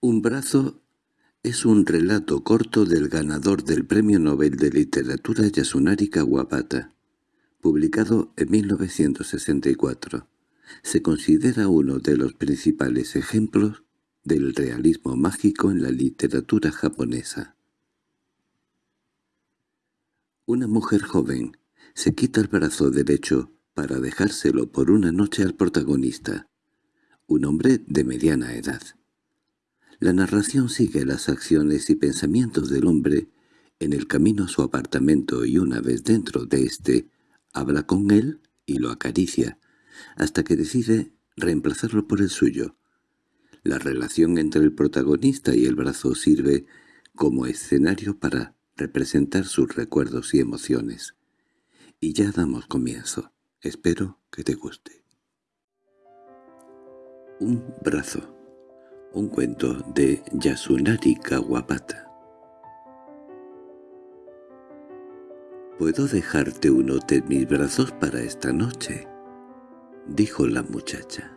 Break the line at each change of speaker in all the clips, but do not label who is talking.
Un brazo es un relato corto del ganador del Premio Nobel de Literatura Yasunari Kawabata, publicado en 1964. Se considera uno de los principales ejemplos del realismo mágico en la literatura japonesa. Una mujer joven se quita el brazo derecho para dejárselo por una noche al protagonista, un hombre de mediana edad. La narración sigue las acciones y pensamientos del hombre en el camino a su apartamento y una vez dentro de éste, habla con él y lo acaricia, hasta que decide reemplazarlo por el suyo. La relación entre el protagonista y el brazo sirve como escenario para representar sus recuerdos y emociones. Y ya damos comienzo. Espero que te guste. Un brazo un cuento de Yasunari Kawabata. «¿Puedo dejarte uno de mis brazos para esta noche?» dijo la muchacha.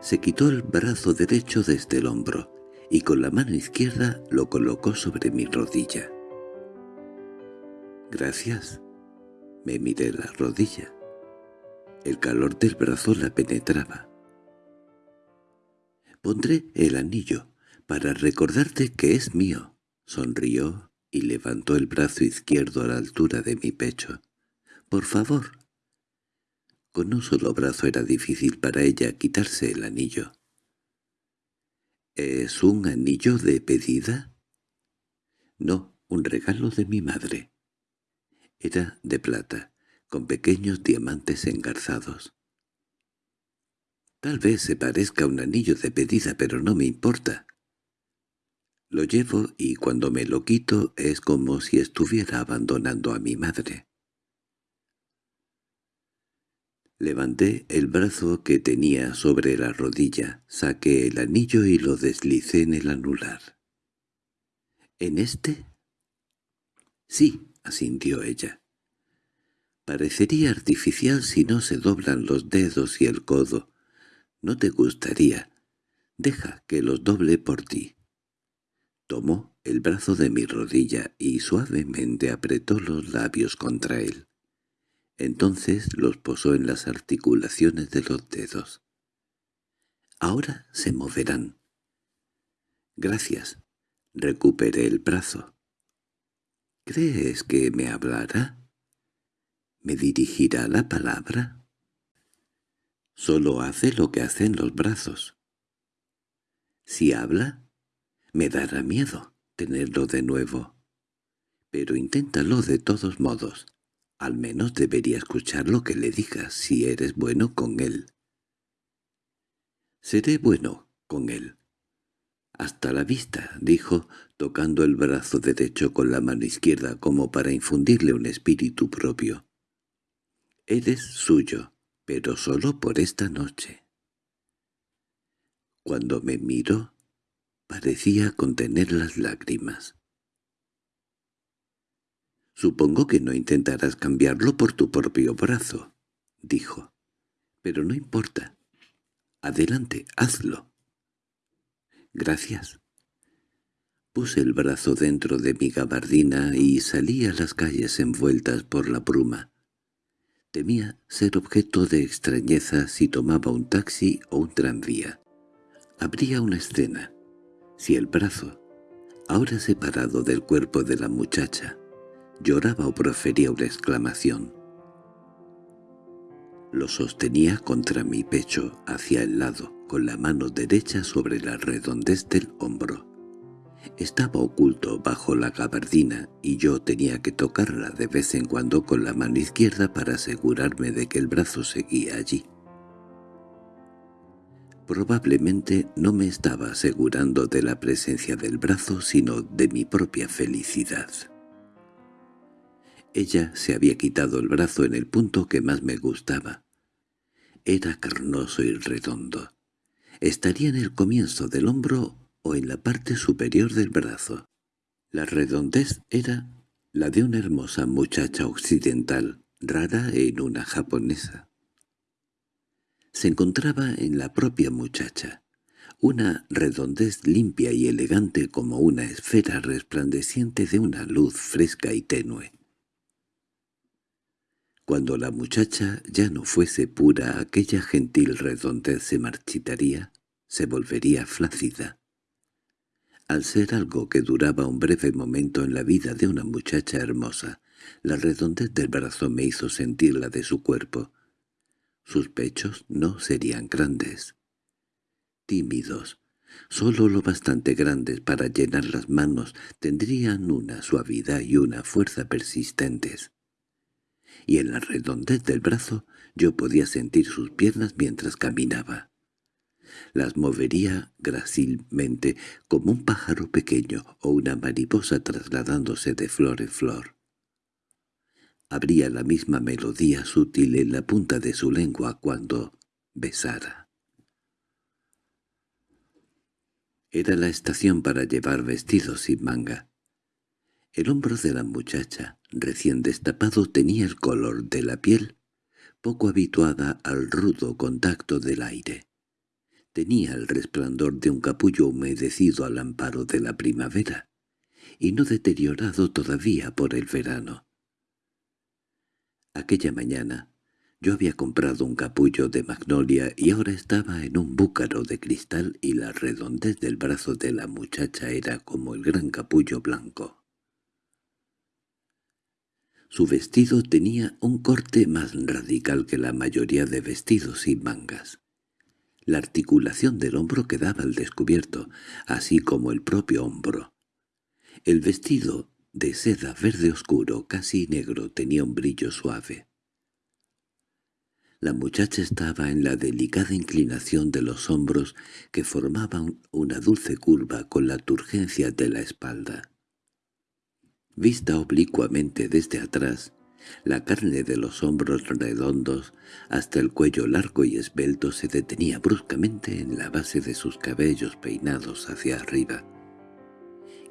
Se quitó el brazo derecho desde el hombro y con la mano izquierda lo colocó sobre mi rodilla. «Gracias». Me miré la rodilla. El calor del brazo la penetraba. Pondré el anillo para recordarte que es mío. Sonrió y levantó el brazo izquierdo a la altura de mi pecho. Por favor. Con un solo brazo era difícil para ella quitarse el anillo. ¿Es un anillo de pedida? No, un regalo de mi madre. Era de plata, con pequeños diamantes engarzados. Tal vez se parezca un anillo de pedida, pero no me importa. Lo llevo y cuando me lo quito es como si estuviera abandonando a mi madre. Levanté el brazo que tenía sobre la rodilla, saqué el anillo y lo deslicé en el anular. —¿En este? —Sí —asintió ella. Parecería artificial si no se doblan los dedos y el codo, no te gustaría. Deja que los doble por ti. Tomó el brazo de mi rodilla y suavemente apretó los labios contra él. Entonces los posó en las articulaciones de los dedos. Ahora se moverán. Gracias. Recuperé el brazo. ¿Crees que me hablará? ¿Me dirigirá la palabra? Solo hace lo que hacen los brazos. Si habla, me dará miedo tenerlo de nuevo. Pero inténtalo de todos modos. Al menos debería escuchar lo que le digas si eres bueno con él. Seré bueno con él. Hasta la vista, dijo, tocando el brazo derecho con la mano izquierda como para infundirle un espíritu propio. Eres suyo pero solo por esta noche. Cuando me miró, parecía contener las lágrimas. «Supongo que no intentarás cambiarlo por tu propio brazo», dijo. «Pero no importa. Adelante, hazlo». «Gracias». Puse el brazo dentro de mi gabardina y salí a las calles envueltas por la bruma. Temía ser objeto de extrañeza si tomaba un taxi o un tranvía. Habría una escena. Si el brazo, ahora separado del cuerpo de la muchacha, lloraba o profería una exclamación. Lo sostenía contra mi pecho hacia el lado, con la mano derecha sobre la redondez del hombro. Estaba oculto bajo la gabardina y yo tenía que tocarla de vez en cuando con la mano izquierda para asegurarme de que el brazo seguía allí. Probablemente no me estaba asegurando de la presencia del brazo, sino de mi propia felicidad. Ella se había quitado el brazo en el punto que más me gustaba. Era carnoso y redondo. Estaría en el comienzo del hombro o en la parte superior del brazo. La redondez era la de una hermosa muchacha occidental, rara en una japonesa. Se encontraba en la propia muchacha, una redondez limpia y elegante como una esfera resplandeciente de una luz fresca y tenue. Cuando la muchacha ya no fuese pura, aquella gentil redondez se marchitaría, se volvería flácida. Al ser algo que duraba un breve momento en la vida de una muchacha hermosa, la redondez del brazo me hizo sentir la de su cuerpo. Sus pechos no serían grandes. Tímidos, solo lo bastante grandes para llenar las manos, tendrían una suavidad y una fuerza persistentes. Y en la redondez del brazo yo podía sentir sus piernas mientras caminaba las movería grácilmente como un pájaro pequeño o una mariposa trasladándose de flor en flor. Habría la misma melodía sutil en la punta de su lengua cuando besara. Era la estación para llevar vestidos sin manga. El hombro de la muchacha, recién destapado, tenía el color de la piel, poco habituada al rudo contacto del aire. Tenía el resplandor de un capullo humedecido al amparo de la primavera, y no deteriorado todavía por el verano. Aquella mañana yo había comprado un capullo de magnolia y ahora estaba en un búcaro de cristal y la redondez del brazo de la muchacha era como el gran capullo blanco. Su vestido tenía un corte más radical que la mayoría de vestidos sin mangas. La articulación del hombro quedaba al descubierto, así como el propio hombro. El vestido, de seda verde oscuro, casi negro, tenía un brillo suave. La muchacha estaba en la delicada inclinación de los hombros que formaban una dulce curva con la turgencia de la espalda. Vista oblicuamente desde atrás, la carne de los hombros redondos hasta el cuello largo y esbelto se detenía bruscamente en la base de sus cabellos peinados hacia arriba,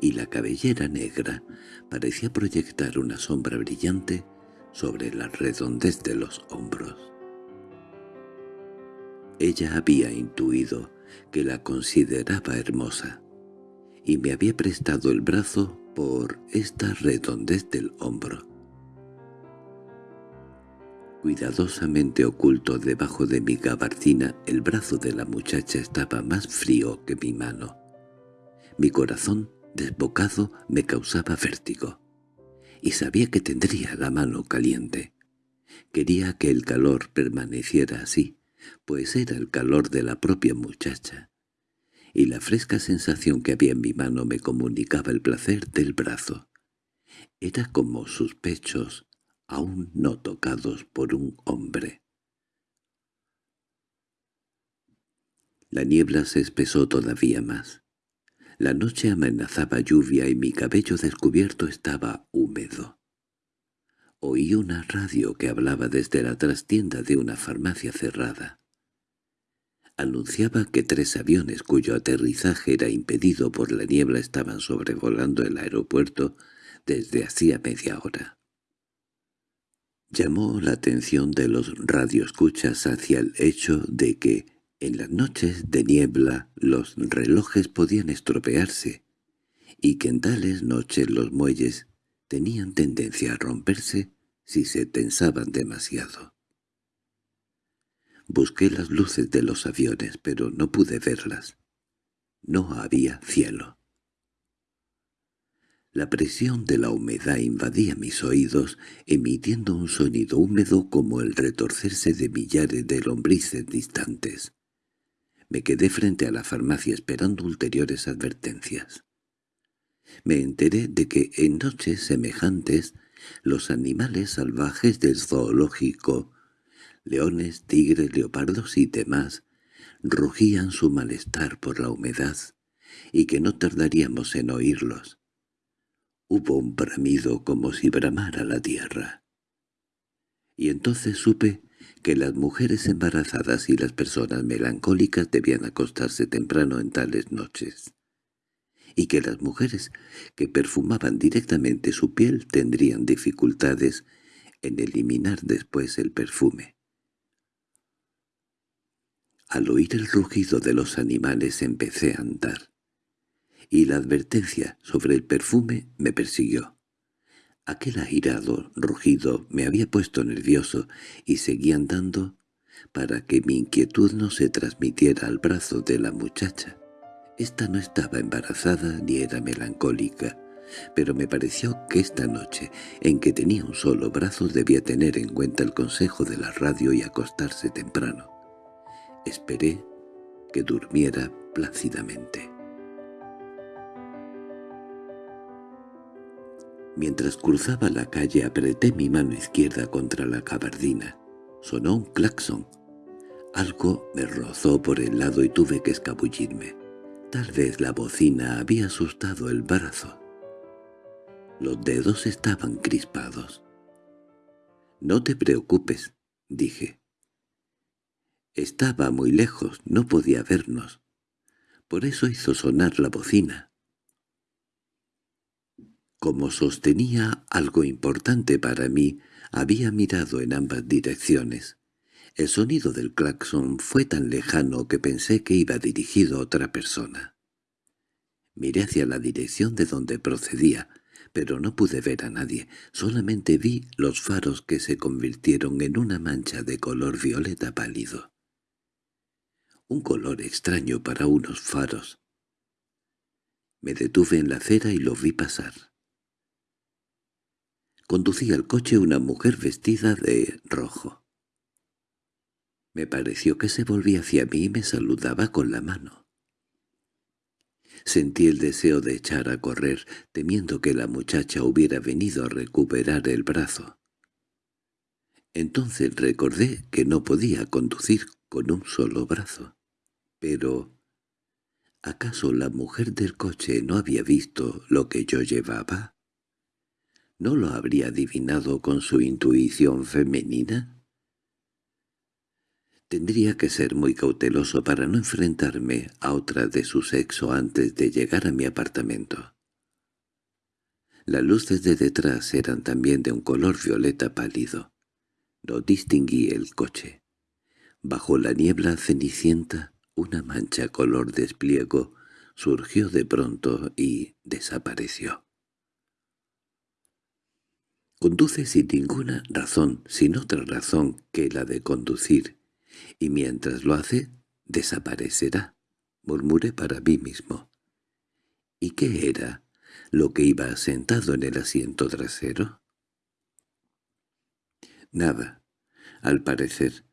y la cabellera negra parecía proyectar una sombra brillante sobre la redondez de los hombros. Ella había intuido que la consideraba hermosa, y me había prestado el brazo por esta redondez del hombro. Cuidadosamente oculto debajo de mi gabardina, el brazo de la muchacha estaba más frío que mi mano. Mi corazón, desbocado, me causaba vértigo, y sabía que tendría la mano caliente. Quería que el calor permaneciera así, pues era el calor de la propia muchacha, y la fresca sensación que había en mi mano me comunicaba el placer del brazo. Era como sus pechos, aún no tocados por un hombre. La niebla se espesó todavía más. La noche amenazaba lluvia y mi cabello descubierto estaba húmedo. Oí una radio que hablaba desde la trastienda de una farmacia cerrada. Anunciaba que tres aviones cuyo aterrizaje era impedido por la niebla estaban sobrevolando el aeropuerto desde hacía media hora. Llamó la atención de los radioescuchas hacia el hecho de que, en las noches de niebla, los relojes podían estropearse, y que en tales noches los muelles tenían tendencia a romperse si se tensaban demasiado. Busqué las luces de los aviones, pero no pude verlas. No había cielo. La presión de la humedad invadía mis oídos, emitiendo un sonido húmedo como el retorcerse de millares de lombrices distantes. Me quedé frente a la farmacia esperando ulteriores advertencias. Me enteré de que en noches semejantes los animales salvajes del zoológico, leones, tigres, leopardos y demás, rugían su malestar por la humedad, y que no tardaríamos en oírlos. Hubo un bramido como si bramara la tierra. Y entonces supe que las mujeres embarazadas y las personas melancólicas debían acostarse temprano en tales noches, y que las mujeres que perfumaban directamente su piel tendrían dificultades en eliminar después el perfume. Al oír el rugido de los animales empecé a andar, y la advertencia sobre el perfume me persiguió. Aquel agirado rugido me había puesto nervioso y seguí andando para que mi inquietud no se transmitiera al brazo de la muchacha. Esta no estaba embarazada ni era melancólica, pero me pareció que esta noche, en que tenía un solo brazo, debía tener en cuenta el consejo de la radio y acostarse temprano. Esperé que durmiera plácidamente. Mientras cruzaba la calle apreté mi mano izquierda contra la cabardina. Sonó un claxon. Algo me rozó por el lado y tuve que escabullirme. Tal vez la bocina había asustado el brazo. Los dedos estaban crispados. «No te preocupes», dije. Estaba muy lejos, no podía vernos. Por eso hizo sonar la bocina. Como sostenía algo importante para mí, había mirado en ambas direcciones. El sonido del claxon fue tan lejano que pensé que iba dirigido a otra persona. Miré hacia la dirección de donde procedía, pero no pude ver a nadie, solamente vi los faros que se convirtieron en una mancha de color violeta pálido. Un color extraño para unos faros. Me detuve en la acera y lo vi pasar. Conducía el coche una mujer vestida de rojo. Me pareció que se volvía hacia mí y me saludaba con la mano. Sentí el deseo de echar a correr, temiendo que la muchacha hubiera venido a recuperar el brazo. Entonces recordé que no podía conducir con un solo brazo. Pero, ¿acaso la mujer del coche no había visto lo que yo llevaba? ¿No lo habría adivinado con su intuición femenina? Tendría que ser muy cauteloso para no enfrentarme a otra de su sexo antes de llegar a mi apartamento. Las luces de detrás eran también de un color violeta pálido. No distinguí el coche. Bajo la niebla cenicienta, una mancha color despliego surgió de pronto y desapareció. Conduce sin ninguna razón, sin otra razón que la de conducir, y mientras lo hace, desaparecerá, murmuré para mí mismo. ¿Y qué era lo que iba sentado en el asiento trasero? Nada, al parecer.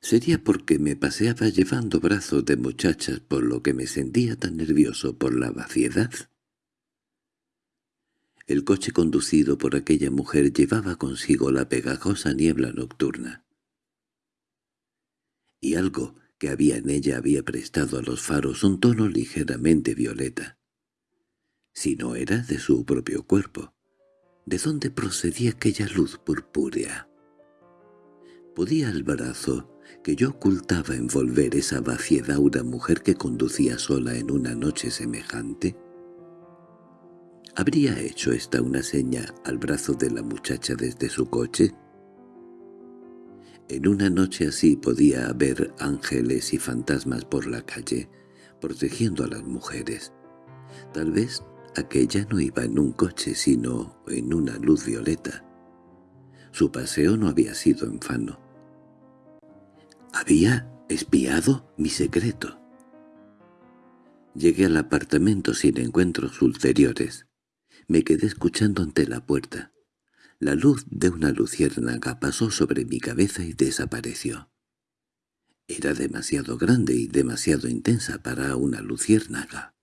Sería porque me paseaba llevando brazos de muchachas por lo que me sentía tan nervioso por la vaciedad. El coche conducido por aquella mujer llevaba consigo la pegajosa niebla nocturna. Y algo que había en ella había prestado a los faros un tono ligeramente violeta. Si no era de su propio cuerpo, ¿de dónde procedía aquella luz purpúrea? ¿Podía el brazo que yo ocultaba envolver esa vaciedad mujer que conducía sola en una noche semejante? ¿Habría hecho esta una seña al brazo de la muchacha desde su coche? En una noche así podía haber ángeles y fantasmas por la calle, protegiendo a las mujeres. Tal vez aquella no iba en un coche, sino en una luz violeta. Su paseo no había sido en vano. Había espiado mi secreto. Llegué al apartamento sin encuentros ulteriores. Me quedé escuchando ante la puerta. La luz de una luciérnaga pasó sobre mi cabeza y desapareció. Era demasiado grande y demasiado intensa para una luciérnaga.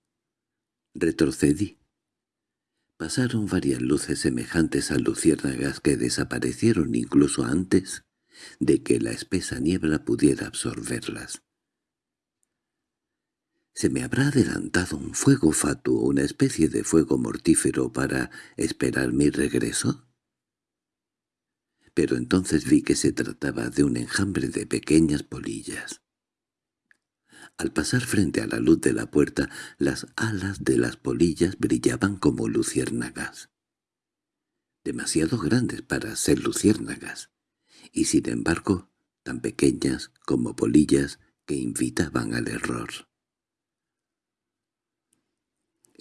Retrocedí. Pasaron varias luces semejantes a luciérnagas que desaparecieron incluso antes de que la espesa niebla pudiera absorberlas. ¿Se me habrá adelantado un fuego fatuo, una especie de fuego mortífero para esperar mi regreso? Pero entonces vi que se trataba de un enjambre de pequeñas polillas. Al pasar frente a la luz de la puerta, las alas de las polillas brillaban como luciérnagas. Demasiado grandes para ser luciérnagas, y sin embargo tan pequeñas como polillas que invitaban al error.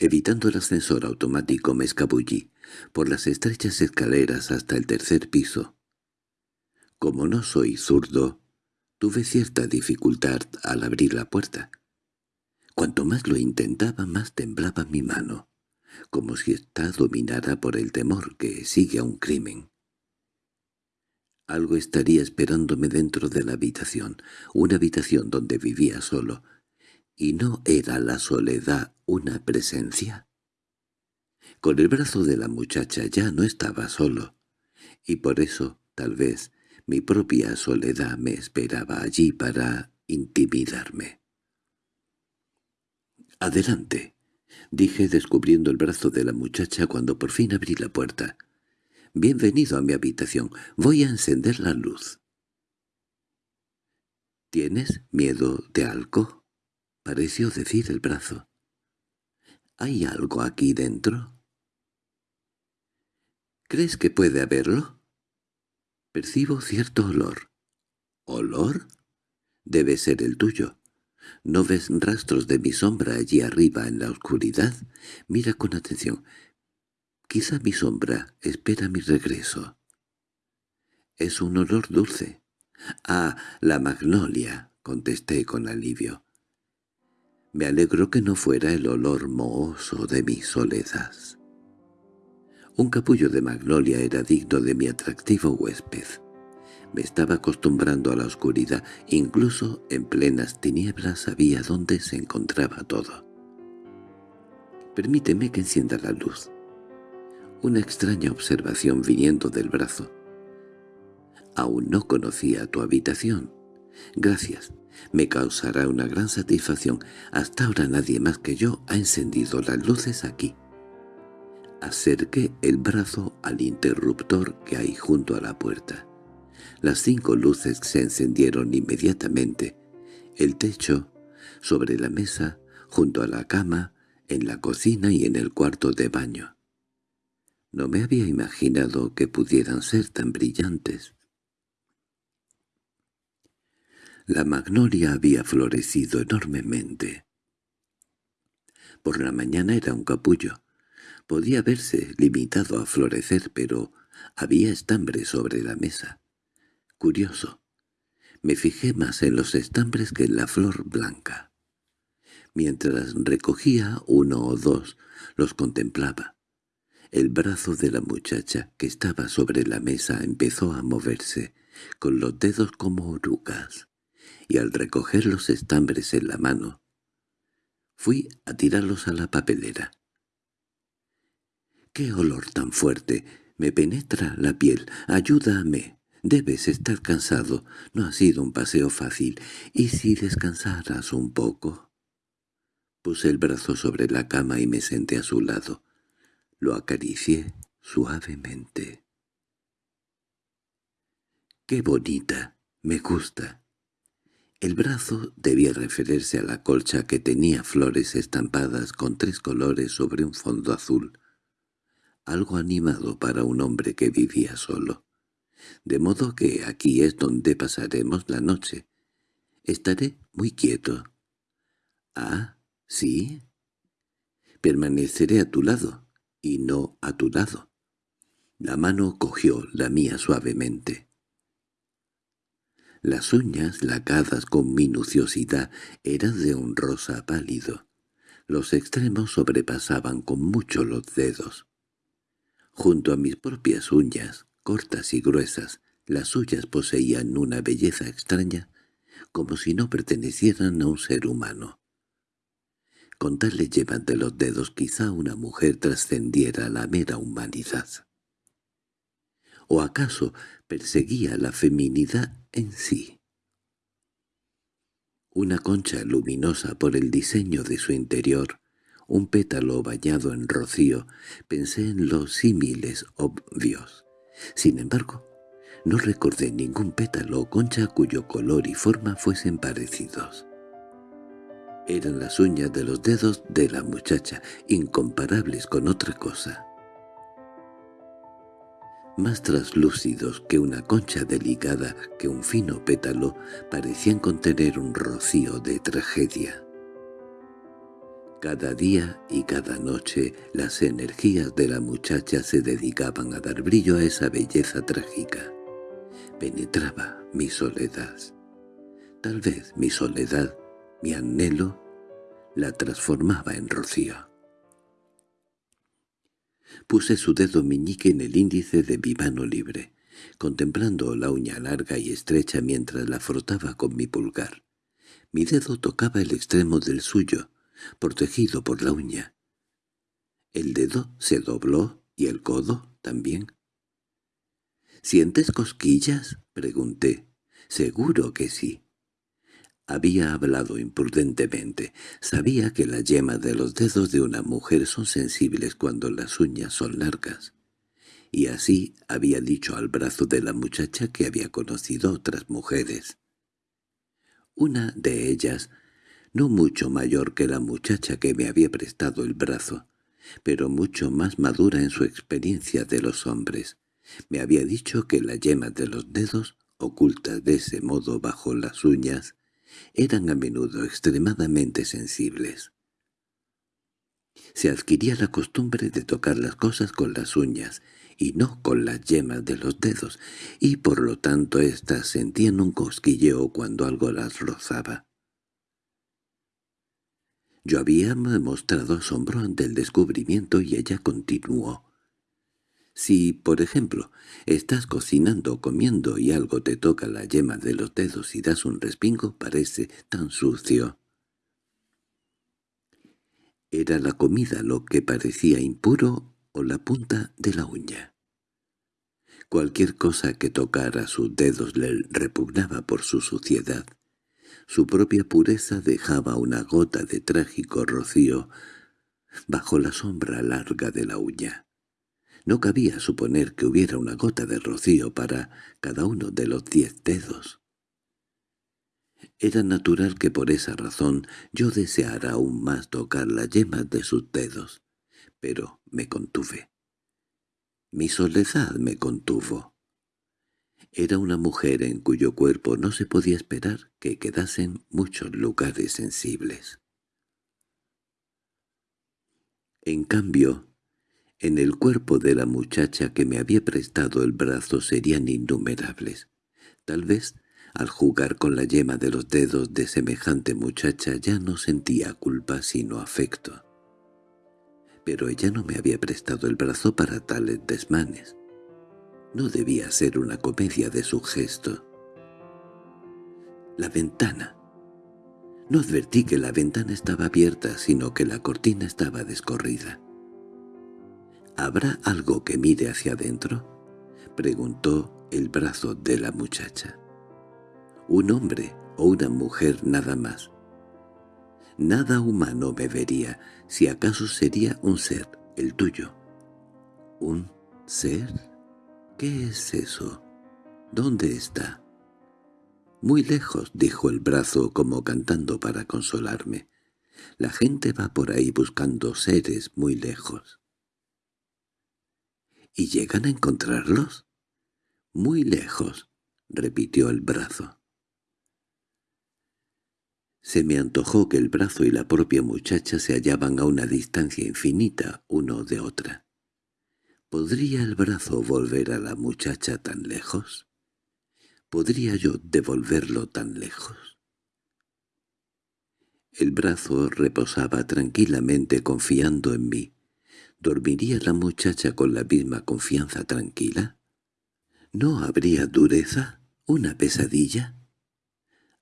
Evitando el ascensor automático me escabullí por las estrechas escaleras hasta el tercer piso. Como no soy zurdo, tuve cierta dificultad al abrir la puerta. Cuanto más lo intentaba, más temblaba mi mano, como si ésta dominara por el temor que sigue a un crimen. Algo estaría esperándome dentro de la habitación, una habitación donde vivía solo, ¿Y no era la soledad una presencia? Con el brazo de la muchacha ya no estaba solo, y por eso, tal vez, mi propia soledad me esperaba allí para intimidarme. «Adelante», dije descubriendo el brazo de la muchacha cuando por fin abrí la puerta. «Bienvenido a mi habitación. Voy a encender la luz». «¿Tienes miedo de algo?» Pareció decir el brazo. —¿Hay algo aquí dentro? —¿Crees que puede haberlo? Percibo cierto olor. —¿Olor? Debe ser el tuyo. ¿No ves rastros de mi sombra allí arriba en la oscuridad? Mira con atención. Quizá mi sombra espera mi regreso. Es un olor dulce. —Ah, la magnolia —contesté con alivio. Me alegro que no fuera el olor mohoso de mi soledad. Un capullo de magnolia era digno de mi atractivo huésped. Me estaba acostumbrando a la oscuridad, incluso en plenas tinieblas sabía dónde se encontraba todo. Permíteme que encienda la luz. Una extraña observación viniendo del brazo. Aún no conocía tu habitación. Gracias. Me causará una gran satisfacción. Hasta ahora nadie más que yo ha encendido las luces aquí. Acerqué el brazo al interruptor que hay junto a la puerta. Las cinco luces se encendieron inmediatamente. El techo, sobre la mesa, junto a la cama, en la cocina y en el cuarto de baño. No me había imaginado que pudieran ser tan brillantes. La magnolia había florecido enormemente. Por la mañana era un capullo. Podía verse limitado a florecer, pero había estambres sobre la mesa. Curioso. Me fijé más en los estambres que en la flor blanca. Mientras recogía uno o dos, los contemplaba. El brazo de la muchacha que estaba sobre la mesa empezó a moverse, con los dedos como orugas y al recoger los estambres en la mano, fui a tirarlos a la papelera. —¡Qué olor tan fuerte! Me penetra la piel. ¡Ayúdame! Debes estar cansado. No ha sido un paseo fácil. ¿Y si descansaras un poco? Puse el brazo sobre la cama y me senté a su lado. Lo acaricié suavemente. —¡Qué bonita! Me gusta. El brazo debía referirse a la colcha que tenía flores estampadas con tres colores sobre un fondo azul, algo animado para un hombre que vivía solo. De modo que aquí es donde pasaremos la noche. Estaré muy quieto. —¿Ah, sí? Permaneceré a tu lado, y no a tu lado. La mano cogió la mía suavemente. Las uñas, lacadas con minuciosidad, eran de un rosa pálido. Los extremos sobrepasaban con mucho los dedos. Junto a mis propias uñas, cortas y gruesas, las suyas poseían una belleza extraña, como si no pertenecieran a un ser humano. Con tal le llevan de los dedos quizá una mujer trascendiera la mera humanidad. ¿O acaso perseguía la feminidad en sí? Una concha luminosa por el diseño de su interior, un pétalo bañado en rocío, pensé en los símiles obvios. Sin embargo, no recordé ningún pétalo o concha cuyo color y forma fuesen parecidos. Eran las uñas de los dedos de la muchacha, incomparables con otra cosa. Más traslúcidos que una concha delicada, que un fino pétalo, parecían contener un rocío de tragedia. Cada día y cada noche las energías de la muchacha se dedicaban a dar brillo a esa belleza trágica. Penetraba mi soledad. Tal vez mi soledad, mi anhelo, la transformaba en rocío. Puse su dedo meñique en el índice de mi mano libre, contemplando la uña larga y estrecha mientras la frotaba con mi pulgar. Mi dedo tocaba el extremo del suyo, protegido por la uña. El dedo se dobló y el codo también. —¿Sientes cosquillas? —pregunté. —Seguro que sí. Había hablado imprudentemente. Sabía que las yemas de los dedos de una mujer son sensibles cuando las uñas son largas. Y así había dicho al brazo de la muchacha que había conocido otras mujeres. Una de ellas no mucho mayor que la muchacha que me había prestado el brazo, pero mucho más madura en su experiencia de los hombres. Me había dicho que las yemas de los dedos, ocultas de ese modo bajo las uñas, eran a menudo extremadamente sensibles. Se adquiría la costumbre de tocar las cosas con las uñas, y no con las yemas de los dedos, y por lo tanto éstas sentían un cosquilleo cuando algo las rozaba. Yo había mostrado asombro ante el descubrimiento y ella continuó. Si, por ejemplo, estás cocinando o comiendo y algo te toca la yema de los dedos y das un respingo, parece tan sucio. ¿Era la comida lo que parecía impuro o la punta de la uña? Cualquier cosa que tocara sus dedos le repugnaba por su suciedad. Su propia pureza dejaba una gota de trágico rocío bajo la sombra larga de la uña. No cabía suponer que hubiera una gota de rocío para cada uno de los diez dedos. Era natural que por esa razón yo deseara aún más tocar las yemas de sus dedos, pero me contuve. Mi soledad me contuvo. Era una mujer en cuyo cuerpo no se podía esperar que quedasen muchos lugares sensibles. En cambio, en el cuerpo de la muchacha que me había prestado el brazo serían innumerables. Tal vez, al jugar con la yema de los dedos de semejante muchacha ya no sentía culpa sino afecto. Pero ella no me había prestado el brazo para tales desmanes. No debía ser una comedia de su gesto. La ventana. No advertí que la ventana estaba abierta, sino que la cortina estaba descorrida. —¿Habrá algo que mire hacia adentro? —preguntó el brazo de la muchacha. —Un hombre o una mujer nada más. Nada humano me vería, si acaso sería un ser, el tuyo. ¿Un ser? —¿Qué es eso? ¿Dónde está? —Muy lejos —dijo el brazo como cantando para consolarme. La gente va por ahí buscando seres muy lejos. —¿Y llegan a encontrarlos? —Muy lejos —repitió el brazo. Se me antojó que el brazo y la propia muchacha se hallaban a una distancia infinita uno de otra. ¿Podría el brazo volver a la muchacha tan lejos? ¿Podría yo devolverlo tan lejos? El brazo reposaba tranquilamente confiando en mí. ¿Dormiría la muchacha con la misma confianza tranquila? ¿No habría dureza? ¿Una pesadilla?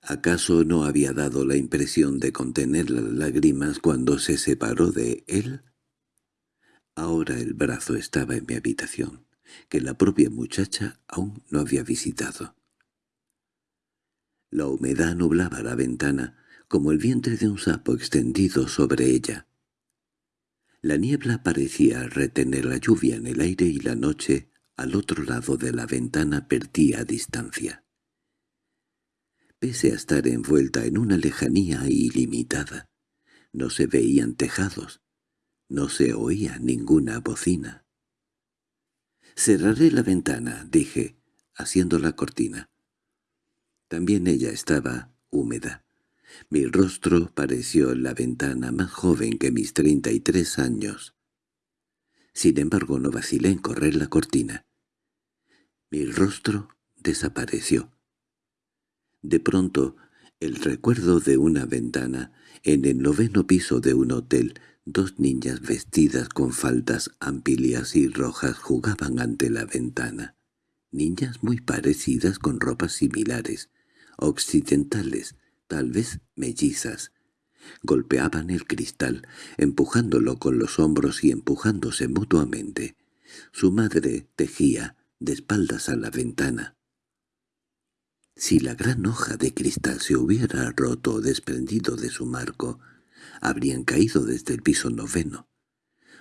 ¿Acaso no había dado la impresión de contener las lágrimas cuando se separó de él? Ahora el brazo estaba en mi habitación, que la propia muchacha aún no había visitado. La humedad nublaba la ventana, como el vientre de un sapo extendido sobre ella. La niebla parecía retener la lluvia en el aire y la noche, al otro lado de la ventana, perdía distancia. Pese a estar envuelta en una lejanía ilimitada, no se veían tejados, no se oía ninguna bocina. Cerraré la ventana, dije, haciendo la cortina. También ella estaba húmeda. Mi rostro pareció en la ventana más joven que mis treinta y tres años. Sin embargo no vacilé en correr la cortina. Mi rostro desapareció. De pronto, el recuerdo de una ventana, en el noveno piso de un hotel, dos niñas vestidas con faldas amplias y rojas jugaban ante la ventana. Niñas muy parecidas con ropas similares, occidentales, tal vez mellizas. Golpeaban el cristal, empujándolo con los hombros y empujándose mutuamente. Su madre tejía, de espaldas a la ventana. Si la gran hoja de cristal se hubiera roto o desprendido de su marco, habrían caído desde el piso noveno.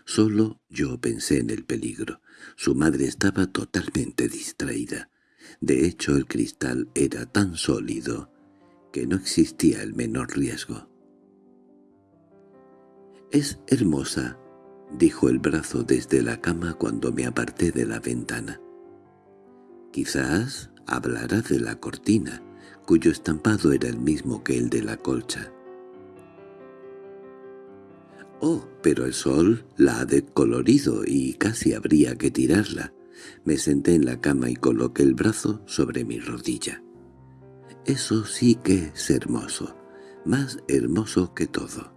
Solo yo pensé en el peligro. Su madre estaba totalmente distraída. De hecho, el cristal era tan sólido que no existía el menor riesgo. «Es hermosa», dijo el brazo desde la cama cuando me aparté de la ventana. Quizás hablará de la cortina, cuyo estampado era el mismo que el de la colcha. «Oh, pero el sol la ha decolorido y casi habría que tirarla». Me senté en la cama y coloqué el brazo sobre mi rodilla. Eso sí que es hermoso, más hermoso que todo.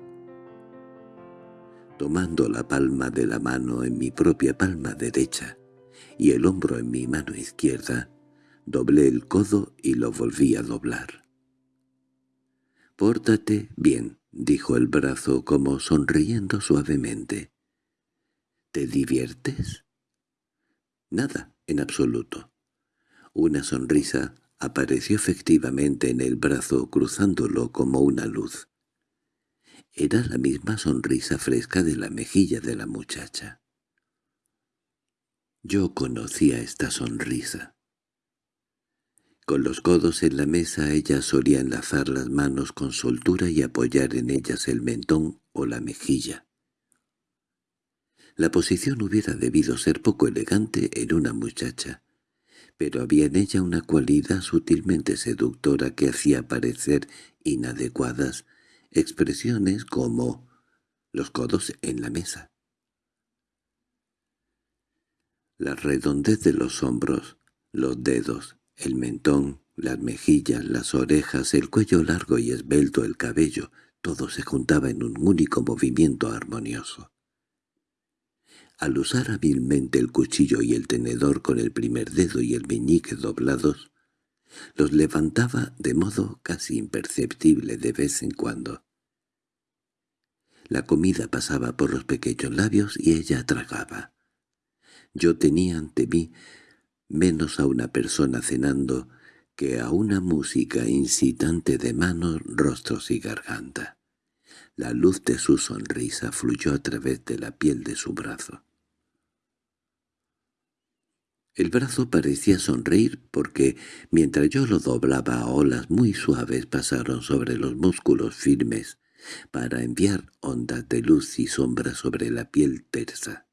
Tomando la palma de la mano en mi propia palma derecha y el hombro en mi mano izquierda, doblé el codo y lo volví a doblar. «Pórtate bien», dijo el brazo como sonriendo suavemente. «¿Te diviertes?» «Nada, en absoluto». Una sonrisa apareció efectivamente en el brazo cruzándolo como una luz. Era la misma sonrisa fresca de la mejilla de la muchacha. Yo conocía esta sonrisa. Con los codos en la mesa ella solía enlazar las manos con soltura y apoyar en ellas el mentón o la mejilla. La posición hubiera debido ser poco elegante en una muchacha, pero había en ella una cualidad sutilmente seductora que hacía parecer inadecuadas expresiones como los codos en la mesa. La redondez de los hombros, los dedos, el mentón, las mejillas, las orejas, el cuello largo y esbelto, el cabello, todo se juntaba en un único movimiento armonioso. Al usar hábilmente el cuchillo y el tenedor con el primer dedo y el meñique doblados, los levantaba de modo casi imperceptible de vez en cuando. La comida pasaba por los pequeños labios y ella tragaba. Yo tenía ante mí menos a una persona cenando que a una música incitante de manos, rostros y garganta. La luz de su sonrisa fluyó a través de la piel de su brazo. El brazo parecía sonreír porque, mientras yo lo doblaba, olas muy suaves pasaron sobre los músculos firmes para enviar ondas de luz y sombra sobre la piel tersa.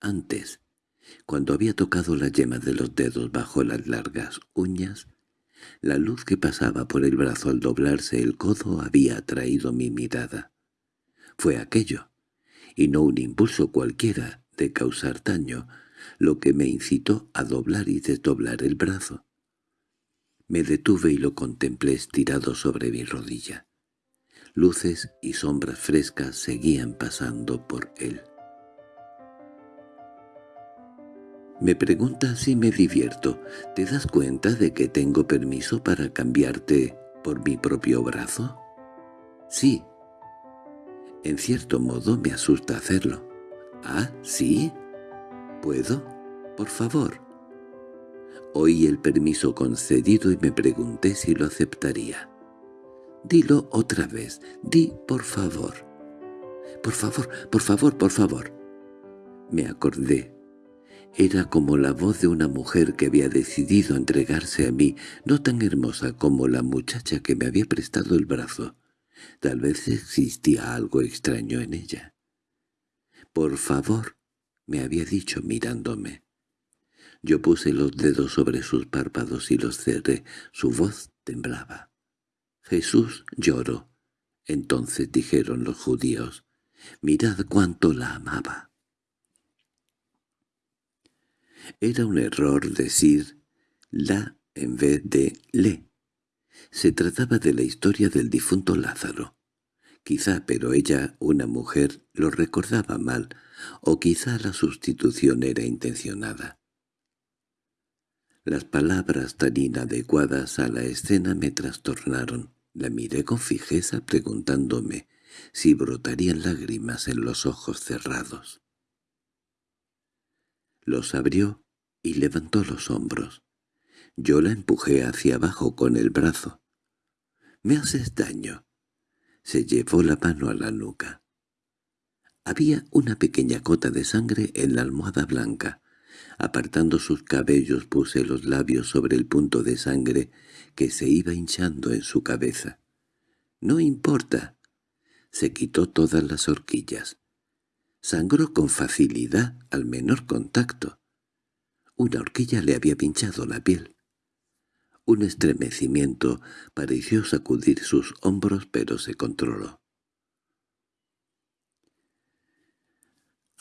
Antes, cuando había tocado la yema de los dedos bajo las largas uñas, la luz que pasaba por el brazo al doblarse el codo había atraído mi mirada. Fue aquello, y no un impulso cualquiera de causar daño, lo que me incitó a doblar y desdoblar el brazo. Me detuve y lo contemplé estirado sobre mi rodilla. Luces y sombras frescas seguían pasando por él. Me pregunta si me divierto. ¿Te das cuenta de que tengo permiso para cambiarte por mi propio brazo? Sí. En cierto modo me asusta hacerlo. ¿Ah, sí? ¿Puedo? Por favor. Oí el permiso concedido y me pregunté si lo aceptaría. Dilo otra vez. Di por favor. Por favor, por favor, por favor. Me acordé era como la voz de una mujer que había decidido entregarse a mí, no tan hermosa como la muchacha que me había prestado el brazo. Tal vez existía algo extraño en ella. «Por favor», me había dicho mirándome. Yo puse los dedos sobre sus párpados y los cerré. Su voz temblaba. Jesús lloró. Entonces dijeron los judíos, «Mirad cuánto la amaba». Era un error decir «la» en vez de «le». Se trataba de la historia del difunto Lázaro. Quizá, pero ella, una mujer, lo recordaba mal, o quizá la sustitución era intencionada. Las palabras tan inadecuadas a la escena me trastornaron. La miré con fijeza preguntándome si brotarían lágrimas en los ojos cerrados. Los abrió y levantó los hombros. Yo la empujé hacia abajo con el brazo. «Me haces daño». Se llevó la mano a la nuca. Había una pequeña cota de sangre en la almohada blanca. Apartando sus cabellos puse los labios sobre el punto de sangre que se iba hinchando en su cabeza. «No importa». Se quitó todas las horquillas. Sangró con facilidad al menor contacto. Una horquilla le había pinchado la piel. Un estremecimiento pareció sacudir sus hombros, pero se controló.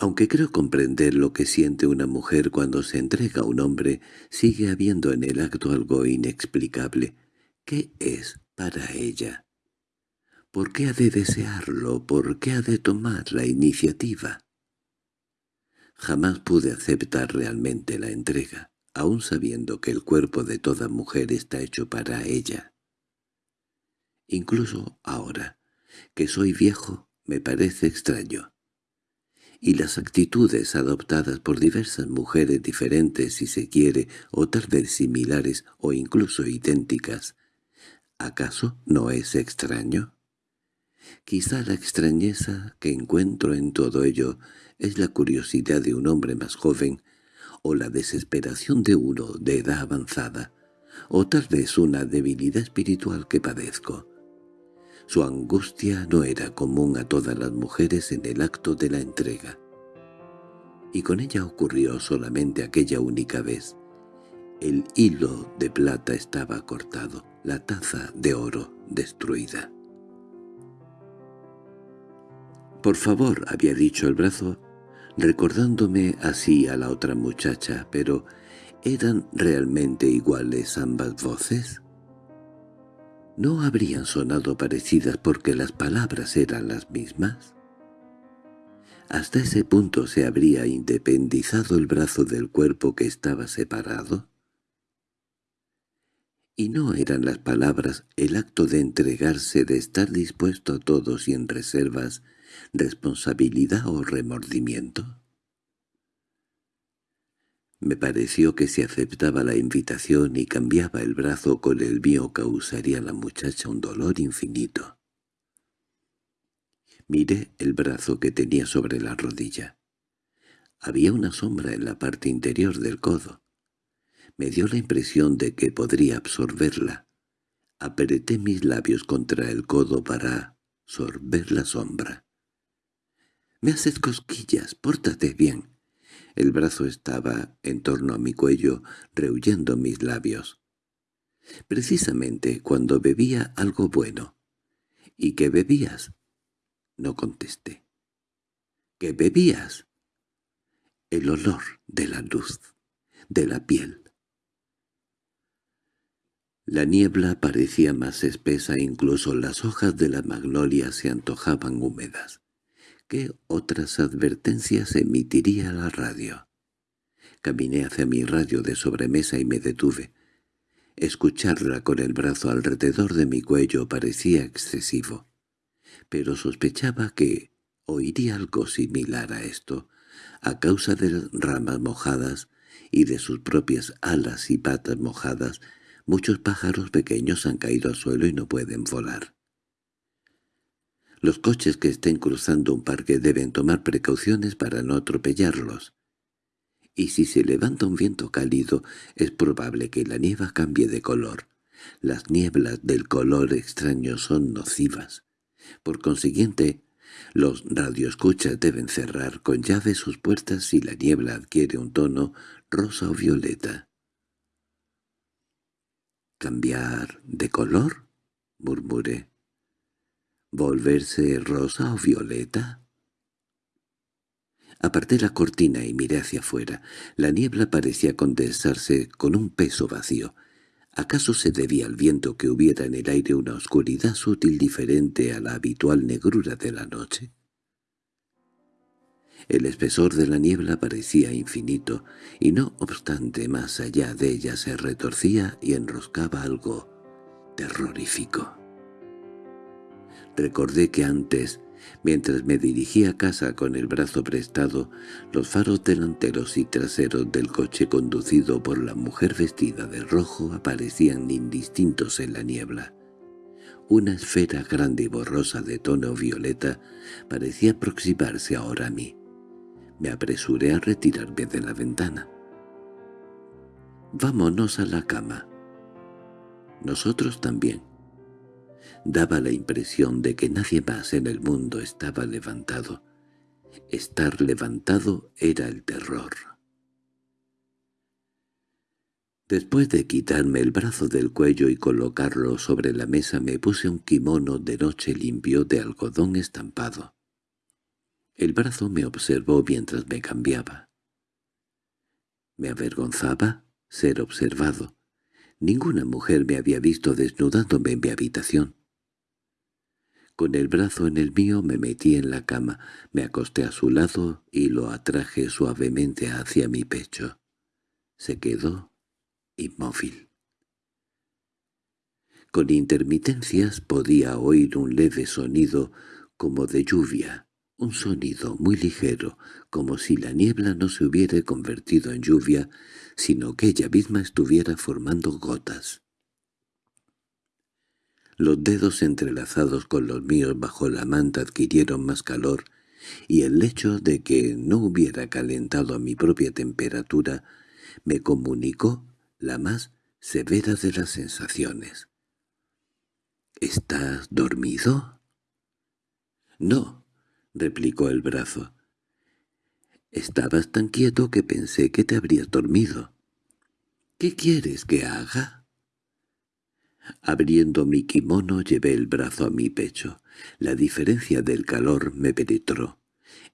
Aunque creo comprender lo que siente una mujer cuando se entrega a un hombre, sigue habiendo en el acto algo inexplicable. ¿Qué es para ella? ¿Por qué ha de desearlo? ¿Por qué ha de tomar la iniciativa? Jamás pude aceptar realmente la entrega, aun sabiendo que el cuerpo de toda mujer está hecho para ella. Incluso ahora, que soy viejo, me parece extraño y las actitudes adoptadas por diversas mujeres diferentes si se quiere, o tal vez similares o incluso idénticas, ¿acaso no es extraño? Quizá la extrañeza que encuentro en todo ello es la curiosidad de un hombre más joven, o la desesperación de uno de edad avanzada, o tal vez una debilidad espiritual que padezco. Su angustia no era común a todas las mujeres en el acto de la entrega. Y con ella ocurrió solamente aquella única vez. El hilo de plata estaba cortado, la taza de oro destruida. «Por favor», había dicho el brazo, recordándome así a la otra muchacha, pero ¿eran realmente iguales ambas voces? ¿No habrían sonado parecidas porque las palabras eran las mismas? ¿Hasta ese punto se habría independizado el brazo del cuerpo que estaba separado? Y no eran las palabras el acto de entregarse, de estar dispuesto a todo sin reservas, responsabilidad o remordimiento. Me pareció que si aceptaba la invitación y cambiaba el brazo con el mío causaría a la muchacha un dolor infinito. Miré el brazo que tenía sobre la rodilla. Había una sombra en la parte interior del codo. Me dio la impresión de que podría absorberla. Apreté mis labios contra el codo para sorber la sombra. «Me haces cosquillas, pórtate bien». El brazo estaba en torno a mi cuello, rehuyendo mis labios. Precisamente cuando bebía algo bueno. —¿Y qué bebías? No contesté. —¿Qué bebías? El olor de la luz, de la piel. La niebla parecía más espesa, incluso las hojas de la magnolia se antojaban húmedas. ¿Qué otras advertencias emitiría la radio? Caminé hacia mi radio de sobremesa y me detuve. Escucharla con el brazo alrededor de mi cuello parecía excesivo, pero sospechaba que oiría algo similar a esto, a causa de las ramas mojadas y de sus propias alas y patas mojadas, muchos pájaros pequeños han caído al suelo y no pueden volar. Los coches que estén cruzando un parque deben tomar precauciones para no atropellarlos. Y si se levanta un viento cálido, es probable que la nieva cambie de color. Las nieblas del color extraño son nocivas. Por consiguiente, Los radioescuchas deben cerrar con llave sus puertas si la niebla adquiere un tono rosa o violeta. —¿Cambiar de color? —murmuré. —¿Volverse rosa o violeta? Aparté la cortina y miré hacia afuera. La niebla parecía condensarse con un peso vacío. ¿Acaso se debía al viento que hubiera en el aire una oscuridad sutil diferente a la habitual negrura de la noche? El espesor de la niebla parecía infinito, y no obstante más allá de ella se retorcía y enroscaba algo terrorífico. Recordé que antes Mientras me dirigía a casa con el brazo prestado, los faros delanteros y traseros del coche conducido por la mujer vestida de rojo aparecían indistintos en la niebla. Una esfera grande y borrosa de tono violeta parecía aproximarse ahora a mí. Me apresuré a retirarme de la ventana. «Vámonos a la cama». Nosotros también. Daba la impresión de que nadie más en el mundo estaba levantado. Estar levantado era el terror. Después de quitarme el brazo del cuello y colocarlo sobre la mesa me puse un kimono de noche limpio de algodón estampado. El brazo me observó mientras me cambiaba. Me avergonzaba ser observado. Ninguna mujer me había visto desnudándome en mi habitación. Con el brazo en el mío me metí en la cama, me acosté a su lado y lo atraje suavemente hacia mi pecho. Se quedó inmóvil. Con intermitencias podía oír un leve sonido como de lluvia, un sonido muy ligero, como si la niebla no se hubiera convertido en lluvia, sino que ella misma estuviera formando gotas. Los dedos entrelazados con los míos bajo la manta adquirieron más calor, y el hecho de que no hubiera calentado a mi propia temperatura me comunicó la más severa de las sensaciones. —¿Estás dormido? —No —replicó el brazo. —Estabas tan quieto que pensé que te habrías dormido. —¿Qué quieres que haga? Abriendo mi kimono llevé el brazo a mi pecho. La diferencia del calor me penetró.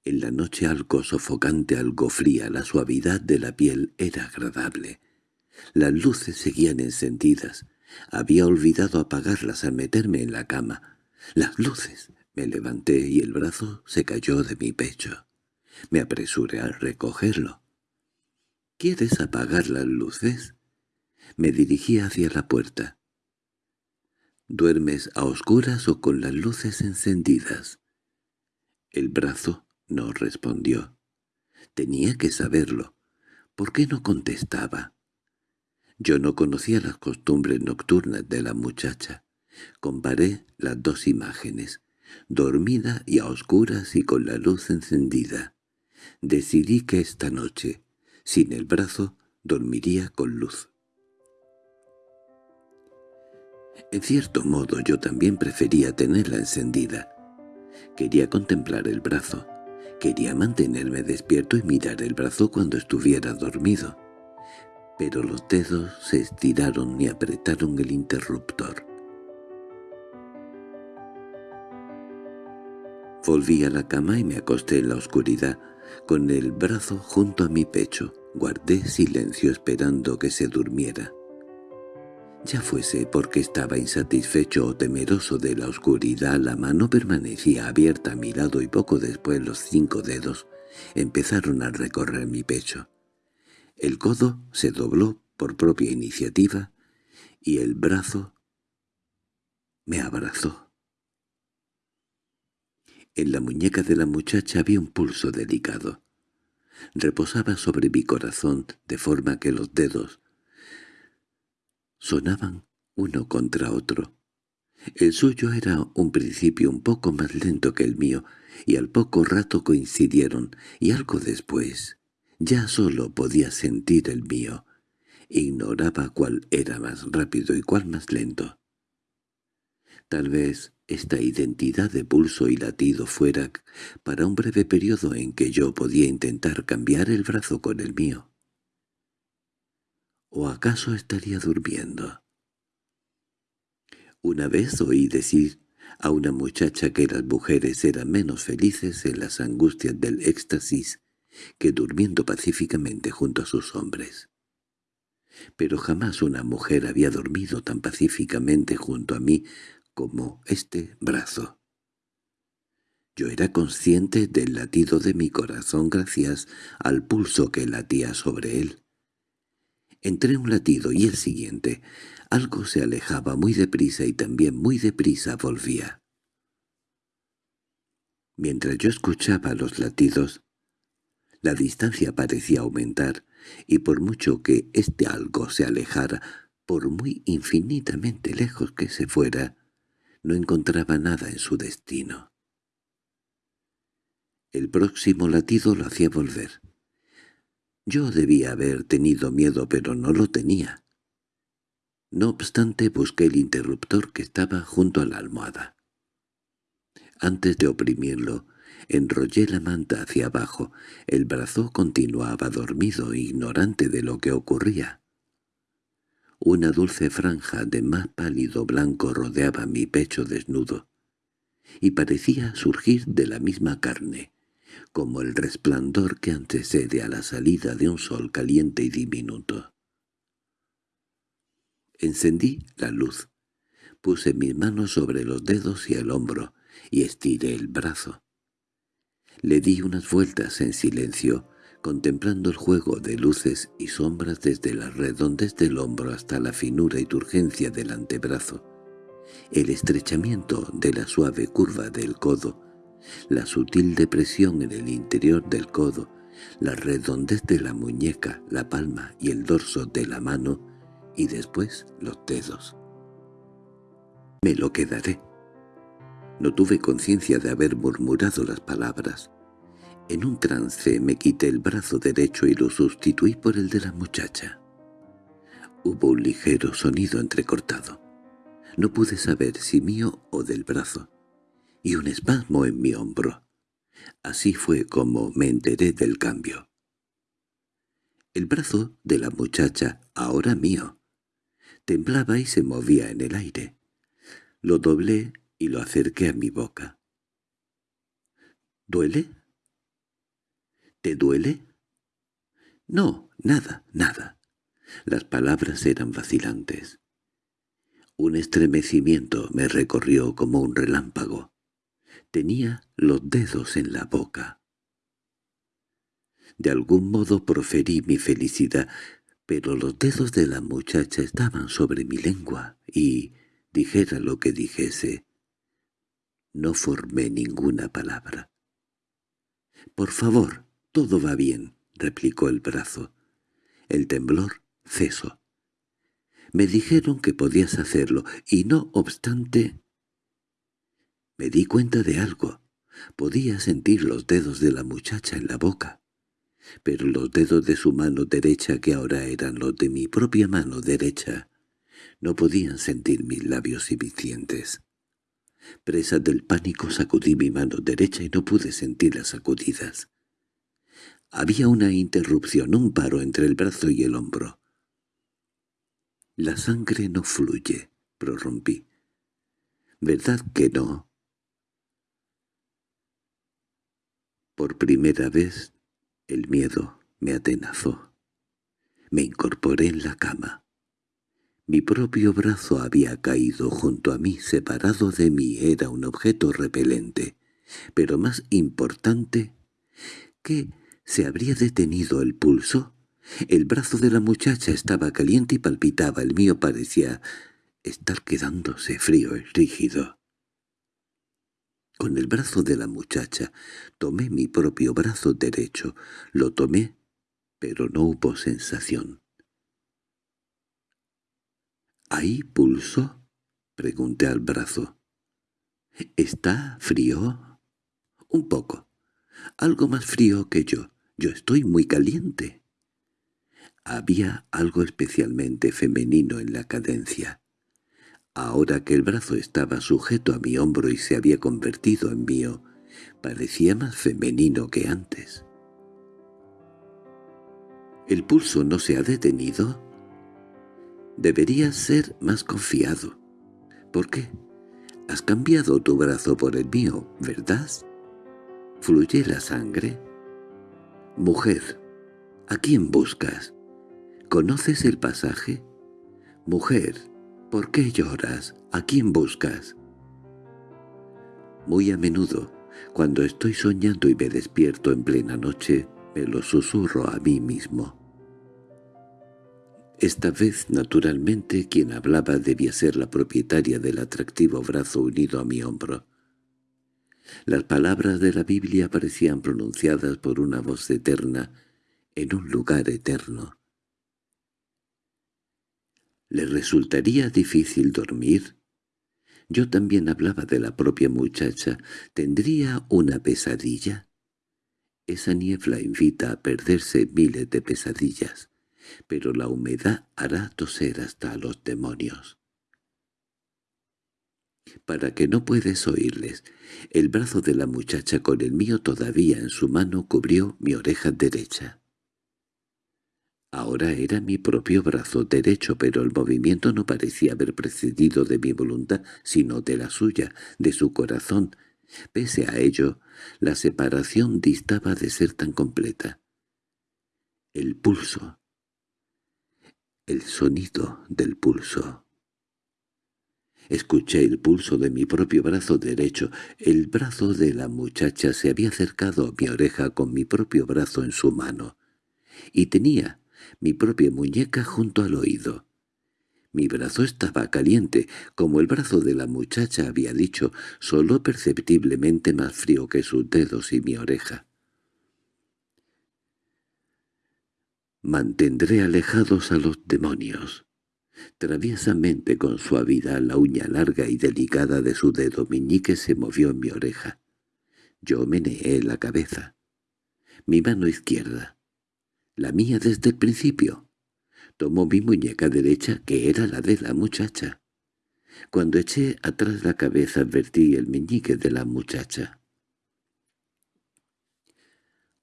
En la noche algo sofocante, algo fría, la suavidad de la piel era agradable. Las luces seguían encendidas. Había olvidado apagarlas al meterme en la cama. ¡Las luces! Me levanté y el brazo se cayó de mi pecho. Me apresuré a recogerlo. —¿Quieres apagar las luces? Me dirigí hacia la puerta. ¿Duermes a oscuras o con las luces encendidas? El brazo no respondió. Tenía que saberlo. ¿Por qué no contestaba? Yo no conocía las costumbres nocturnas de la muchacha. Comparé las dos imágenes, dormida y a oscuras y con la luz encendida. Decidí que esta noche, sin el brazo, dormiría con luz. En cierto modo yo también prefería tenerla encendida. Quería contemplar el brazo. Quería mantenerme despierto y mirar el brazo cuando estuviera dormido. Pero los dedos se estiraron y apretaron el interruptor. Volví a la cama y me acosté en la oscuridad, con el brazo junto a mi pecho. Guardé silencio esperando que se durmiera ya fuese porque estaba insatisfecho o temeroso de la oscuridad, la mano permanecía abierta a mi lado y poco después los cinco dedos empezaron a recorrer mi pecho. El codo se dobló por propia iniciativa y el brazo me abrazó. En la muñeca de la muchacha había un pulso delicado. Reposaba sobre mi corazón de forma que los dedos sonaban uno contra otro. El suyo era un principio un poco más lento que el mío, y al poco rato coincidieron, y algo después ya solo podía sentir el mío. Ignoraba cuál era más rápido y cuál más lento. Tal vez esta identidad de pulso y latido fuera para un breve periodo en que yo podía intentar cambiar el brazo con el mío. ¿O acaso estaría durmiendo? Una vez oí decir a una muchacha que las mujeres eran menos felices en las angustias del éxtasis que durmiendo pacíficamente junto a sus hombres. Pero jamás una mujer había dormido tan pacíficamente junto a mí como este brazo. Yo era consciente del latido de mi corazón gracias al pulso que latía sobre él. Entre un latido y el siguiente, algo se alejaba muy deprisa y también muy deprisa volvía. Mientras yo escuchaba los latidos, la distancia parecía aumentar, y por mucho que este algo se alejara, por muy infinitamente lejos que se fuera, no encontraba nada en su destino. El próximo latido lo hacía volver. Yo debía haber tenido miedo, pero no lo tenía. No obstante, busqué el interruptor que estaba junto a la almohada. Antes de oprimirlo, enrollé la manta hacia abajo. El brazo continuaba dormido, ignorante de lo que ocurría. Una dulce franja de más pálido blanco rodeaba mi pecho desnudo, y parecía surgir de la misma carne, como el resplandor que antecede a la salida de un sol caliente y diminuto. Encendí la luz. Puse mis manos sobre los dedos y el hombro, y estiré el brazo. Le di unas vueltas en silencio, contemplando el juego de luces y sombras desde la redondez del hombro hasta la finura y turgencia del antebrazo, el estrechamiento de la suave curva del codo, la sutil depresión en el interior del codo, la redondez de la muñeca, la palma y el dorso de la mano, y después los dedos. Me lo quedaré. No tuve conciencia de haber murmurado las palabras. En un trance me quité el brazo derecho y lo sustituí por el de la muchacha. Hubo un ligero sonido entrecortado. No pude saber si mío o del brazo, y un espasmo en mi hombro. Así fue como me enteré del cambio. El brazo de la muchacha, ahora mío, temblaba y se movía en el aire. Lo doblé y lo acerqué a mi boca. ¿Duele? ¿Te duele? No, nada, nada. Las palabras eran vacilantes. Un estremecimiento me recorrió como un relámpago. Tenía los dedos en la boca. De algún modo proferí mi felicidad, pero los dedos de la muchacha estaban sobre mi lengua y, dijera lo que dijese, no formé ninguna palabra. «Por favor, todo va bien», replicó el brazo. El temblor cesó. Me dijeron que podías hacerlo, y no obstante... Me di cuenta de algo. Podía sentir los dedos de la muchacha en la boca pero los dedos de su mano derecha, que ahora eran los de mi propia mano derecha, no podían sentir mis labios y mis. Presa del pánico sacudí mi mano derecha y no pude sentir las sacudidas. Había una interrupción, un paro entre el brazo y el hombro. «La sangre no fluye», prorrumpí. «¿Verdad que no?» Por primera vez el miedo me atenazó. Me incorporé en la cama. Mi propio brazo había caído junto a mí, separado de mí, era un objeto repelente, pero más importante, que se habría detenido el pulso. El brazo de la muchacha estaba caliente y palpitaba, el mío parecía estar quedándose frío y rígido. Con el brazo de la muchacha tomé mi propio brazo derecho. Lo tomé, pero no hubo sensación. —¿Hay pulso? —pregunté al brazo. —¿Está frío? —Un poco. Algo más frío que yo. Yo estoy muy caliente. Había algo especialmente femenino en la cadencia. Ahora que el brazo estaba sujeto a mi hombro y se había convertido en mío, parecía más femenino que antes. ¿El pulso no se ha detenido? Deberías ser más confiado. ¿Por qué? Has cambiado tu brazo por el mío, ¿verdad? ¿Fluye la sangre? Mujer, ¿a quién buscas? ¿Conoces el pasaje? Mujer, ¿por qué lloras? ¿A quién buscas? Muy a menudo, cuando estoy soñando y me despierto en plena noche, me lo susurro a mí mismo. Esta vez, naturalmente, quien hablaba debía ser la propietaria del atractivo brazo unido a mi hombro. Las palabras de la Biblia parecían pronunciadas por una voz eterna en un lugar eterno. ¿Le resultaría difícil dormir? Yo también hablaba de la propia muchacha. ¿Tendría una pesadilla? Esa niebla invita a perderse miles de pesadillas pero la humedad hará toser hasta a los demonios. Para que no puedes oírles, el brazo de la muchacha con el mío todavía en su mano cubrió mi oreja derecha. Ahora era mi propio brazo derecho, pero el movimiento no parecía haber precedido de mi voluntad, sino de la suya, de su corazón. Pese a ello, la separación distaba de ser tan completa. El pulso, el sonido del pulso. Escuché el pulso de mi propio brazo derecho. El brazo de la muchacha se había acercado a mi oreja con mi propio brazo en su mano, y tenía mi propia muñeca junto al oído. Mi brazo estaba caliente, como el brazo de la muchacha había dicho, solo perceptiblemente más frío que sus dedos y mi oreja. Mantendré alejados a los demonios. Traviesamente con suavidad la uña larga y delicada de su dedo meñique se movió en mi oreja. Yo meneé la cabeza. Mi mano izquierda, la mía desde el principio, tomó mi muñeca derecha, que era la de la muchacha. Cuando eché atrás la cabeza advertí el meñique de la muchacha.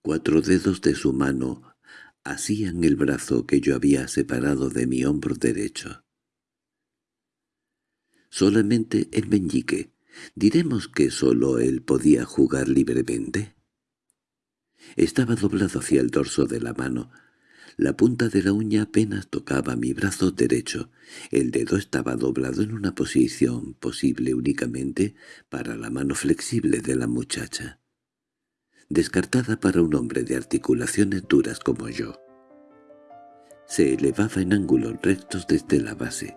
Cuatro dedos de su mano hacían el brazo que yo había separado de mi hombro derecho. Solamente el meñique. ¿Diremos que sólo él podía jugar libremente? Estaba doblado hacia el dorso de la mano. La punta de la uña apenas tocaba mi brazo derecho. El dedo estaba doblado en una posición posible únicamente para la mano flexible de la muchacha descartada para un hombre de articulaciones duras como yo. Se elevaba en ángulos rectos desde la base.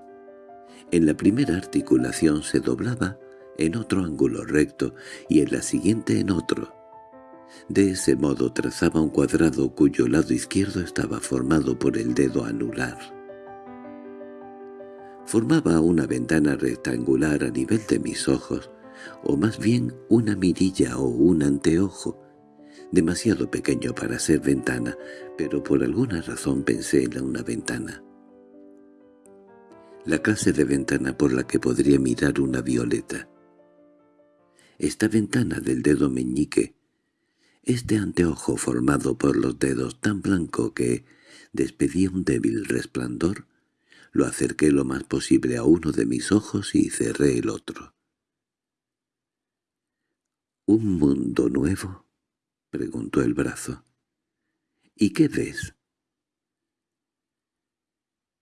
En la primera articulación se doblaba en otro ángulo recto y en la siguiente en otro. De ese modo trazaba un cuadrado cuyo lado izquierdo estaba formado por el dedo anular. Formaba una ventana rectangular a nivel de mis ojos, o más bien una mirilla o un anteojo, demasiado pequeño para ser ventana, pero por alguna razón pensé en una ventana. La clase de ventana por la que podría mirar una violeta. Esta ventana del dedo meñique, este anteojo formado por los dedos tan blanco que despedía un débil resplandor, lo acerqué lo más posible a uno de mis ojos y cerré el otro. ¿Un mundo nuevo? —preguntó el brazo. —¿Y qué ves?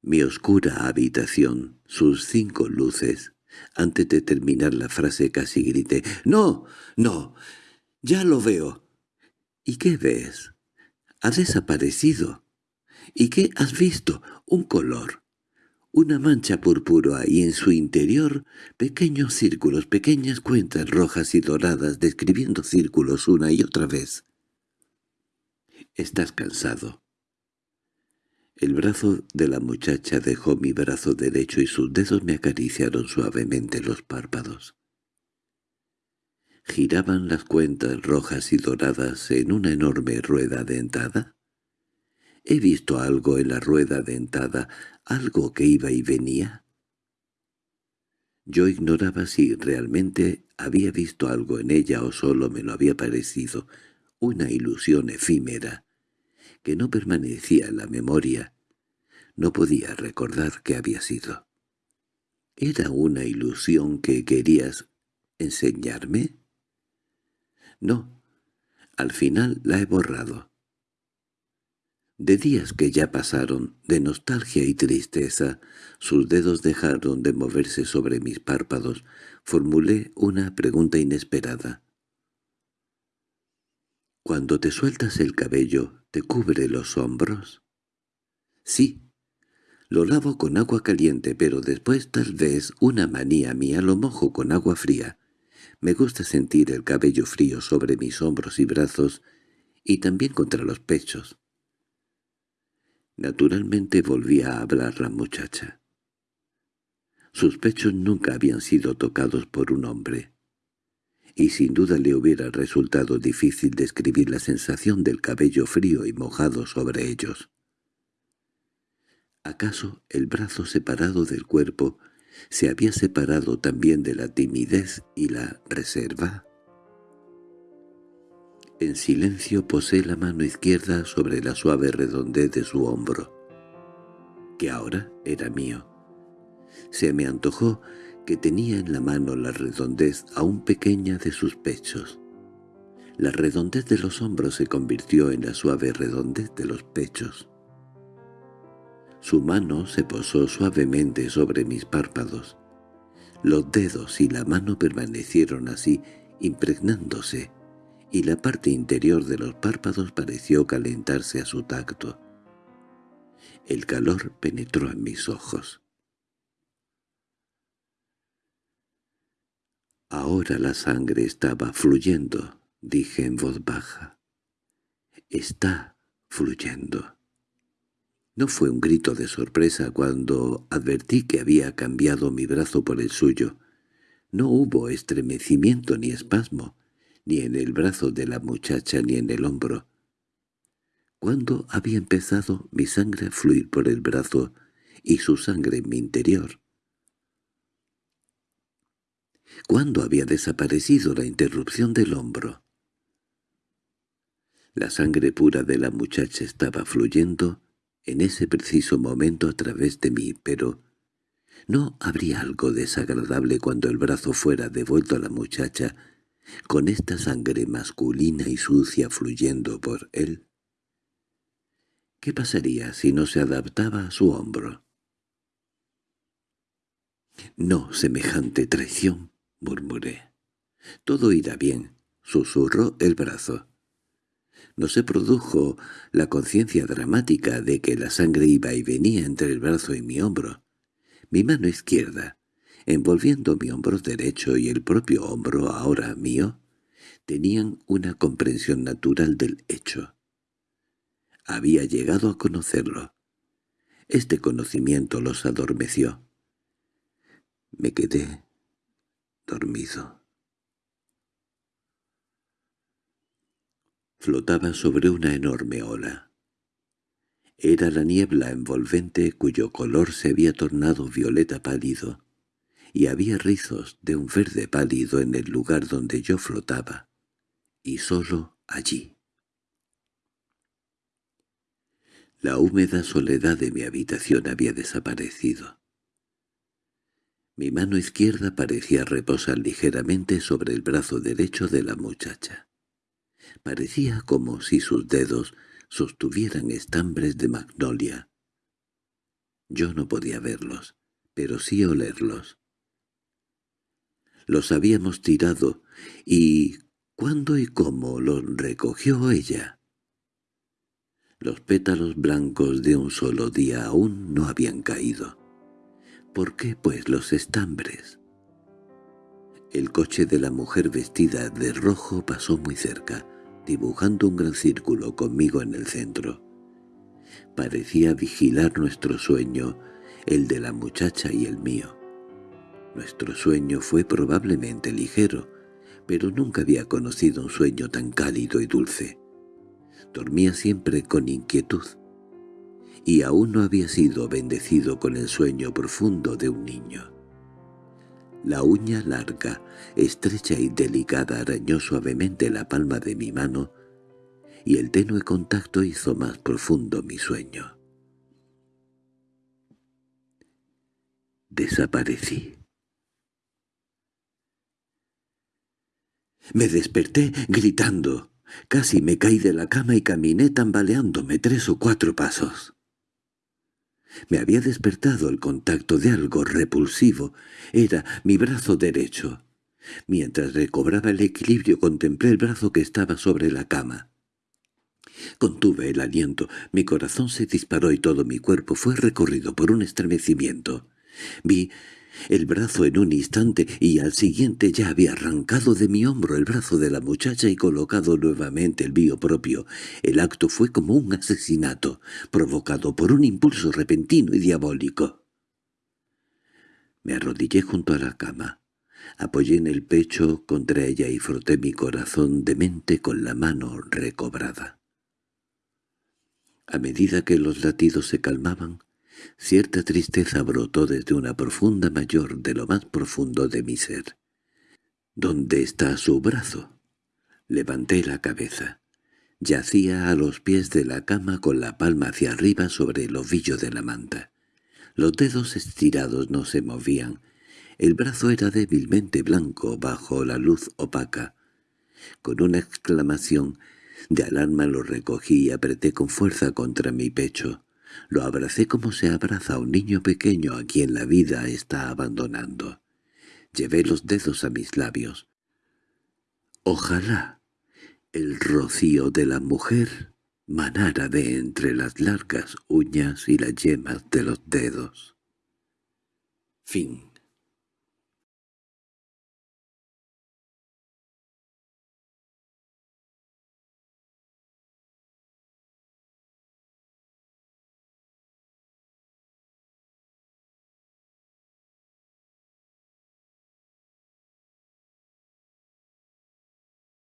Mi oscura habitación, sus cinco luces. Antes de terminar la frase casi grité. —¡No! ¡No! ¡Ya lo veo! ¿Y qué ves? Ha desaparecido. ¿Y qué has visto? Un color una mancha púrpura y en su interior pequeños círculos, pequeñas cuentas rojas y doradas describiendo círculos una y otra vez. Estás cansado. El brazo de la muchacha dejó mi brazo derecho y sus dedos me acariciaron suavemente los párpados. ¿Giraban las cuentas rojas y doradas en una enorme rueda dentada? ¿He visto algo en la rueda dentada, algo que iba y venía? Yo ignoraba si realmente había visto algo en ella o solo me lo había parecido, una ilusión efímera, que no permanecía en la memoria. No podía recordar qué había sido. ¿Era una ilusión que querías enseñarme? No, al final la he borrado. De días que ya pasaron, de nostalgia y tristeza, sus dedos dejaron de moverse sobre mis párpados, formulé una pregunta inesperada. «¿Cuando te sueltas el cabello, te cubre los hombros?» «Sí. Lo lavo con agua caliente, pero después tal vez una manía mía lo mojo con agua fría. Me gusta sentir el cabello frío sobre mis hombros y brazos, y también contra los pechos». Naturalmente volvía a hablar la muchacha. Sus pechos nunca habían sido tocados por un hombre, y sin duda le hubiera resultado difícil describir la sensación del cabello frío y mojado sobre ellos. ¿Acaso el brazo separado del cuerpo se había separado también de la timidez y la reserva? En silencio posé la mano izquierda sobre la suave redondez de su hombro, que ahora era mío. Se me antojó que tenía en la mano la redondez aún pequeña de sus pechos. La redondez de los hombros se convirtió en la suave redondez de los pechos. Su mano se posó suavemente sobre mis párpados. Los dedos y la mano permanecieron así, impregnándose, y la parte interior de los párpados pareció calentarse a su tacto. El calor penetró en mis ojos. Ahora la sangre estaba fluyendo, dije en voz baja. Está fluyendo. No fue un grito de sorpresa cuando advertí que había cambiado mi brazo por el suyo. No hubo estremecimiento ni espasmo ni en el brazo de la muchacha ni en el hombro. ¿Cuándo había empezado mi sangre a fluir por el brazo y su sangre en mi interior? ¿Cuándo había desaparecido la interrupción del hombro? La sangre pura de la muchacha estaba fluyendo en ese preciso momento a través de mí, pero ¿no habría algo desagradable cuando el brazo fuera devuelto a la muchacha con esta sangre masculina y sucia fluyendo por él. ¿Qué pasaría si no se adaptaba a su hombro? «No, semejante traición», murmuré. «Todo irá bien», susurró el brazo. No se produjo la conciencia dramática de que la sangre iba y venía entre el brazo y mi hombro. Mi mano izquierda, envolviendo mi hombro derecho y el propio hombro ahora mío, tenían una comprensión natural del hecho. Había llegado a conocerlo. Este conocimiento los adormeció. Me quedé dormido. Flotaba sobre una enorme ola. Era la niebla envolvente cuyo color se había tornado violeta pálido y había rizos de un verde pálido en el lugar donde yo flotaba, y solo allí. La húmeda soledad de mi habitación había desaparecido. Mi mano izquierda parecía reposar ligeramente sobre el brazo derecho de la muchacha. Parecía como si sus dedos sostuvieran estambres de magnolia. Yo no podía verlos, pero sí olerlos. Los habíamos tirado, y ¿cuándo y cómo los recogió ella? Los pétalos blancos de un solo día aún no habían caído. ¿Por qué, pues, los estambres? El coche de la mujer vestida de rojo pasó muy cerca, dibujando un gran círculo conmigo en el centro. Parecía vigilar nuestro sueño, el de la muchacha y el mío. Nuestro sueño fue probablemente ligero, pero nunca había conocido un sueño tan cálido y dulce. Dormía siempre con inquietud, y aún no había sido bendecido con el sueño profundo de un niño. La uña larga, estrecha y delicada arañó suavemente la palma de mi mano y el tenue contacto hizo más profundo mi sueño. Desaparecí. Me desperté gritando. Casi me caí de la cama y caminé tambaleándome tres o cuatro pasos. Me había despertado el contacto de algo repulsivo. Era mi brazo derecho. Mientras recobraba el equilibrio contemplé el brazo que estaba sobre la cama. Contuve el aliento, mi corazón se disparó y todo mi cuerpo fue recorrido por un estremecimiento. Vi el brazo en un instante y al siguiente ya había arrancado de mi hombro el brazo de la muchacha y colocado nuevamente el mío propio. El acto fue como un asesinato, provocado por un impulso repentino y diabólico. Me arrodillé junto a la cama. Apoyé en el pecho contra ella y froté mi corazón demente con la mano recobrada. A medida que los latidos se calmaban, Cierta tristeza brotó desde una profunda mayor de lo más profundo de mi ser. —¿Dónde está su brazo? Levanté la cabeza. Yacía a los pies de la cama con la palma hacia arriba sobre el ovillo de la manta. Los dedos estirados no se movían. El brazo era débilmente blanco bajo la luz opaca. Con una exclamación de alarma lo recogí y apreté con fuerza contra mi pecho. Lo abracé como se abraza a un niño pequeño a quien la vida está abandonando. Llevé los dedos a mis labios. Ojalá el rocío de la mujer manara de entre las largas uñas y las yemas de los dedos. Fin